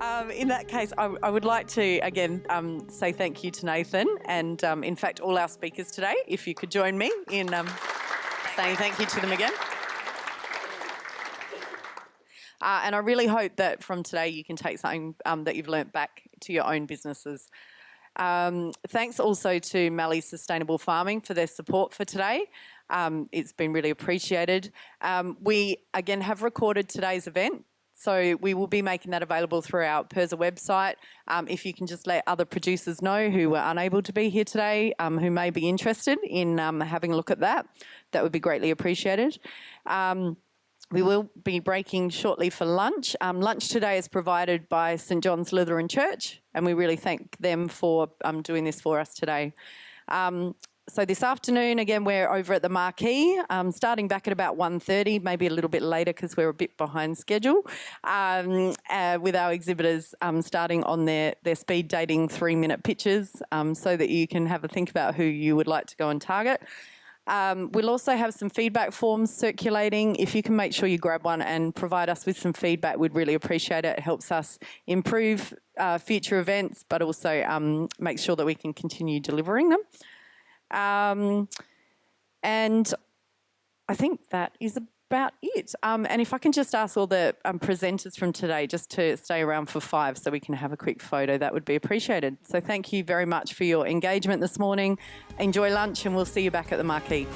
Um, in that case, I, I, would like to again um, say thank you to Nathan and, um, in fact, all our speakers today. If you could join me in um, saying thank you to them again. Uh, and I really hope that from today you can take something um, that you've learnt back to your own businesses. Um, thanks also to Mallee Sustainable Farming for their support for today. It's been really appreciated. We again have recorded today's event. So we will be making that available through our PIRSA website. Um, if you can just let other producers know who were unable to be here today, um, who may be interested in um, having a look at that, that would be greatly appreciated. Um, we will be breaking shortly for lunch. Um, lunch today is provided by St John's Lutheran Church, and we really thank them for um, doing this for us today. Um, so this afternoon, again, we're over at the Marquee, um, starting back at about 1.30, maybe a little bit later because we're a bit behind schedule, um, uh, with our exhibitors um, starting on their, their speed dating three-minute pitches um, so that you can have a think about who you would like to go and target. Um, we'll also have some feedback forms circulating. If you can make sure you grab one and provide us with some feedback, we'd really appreciate it. It helps us improve uh, future events, but also um, make sure that we can continue delivering them. Um, and I think that is about it. Um, and if I can just ask all the um, presenters from today just to stay around for five so we can have a quick photo, that would be appreciated. So thank you very much for your engagement this morning. Enjoy lunch and we'll see you back at the Marquee.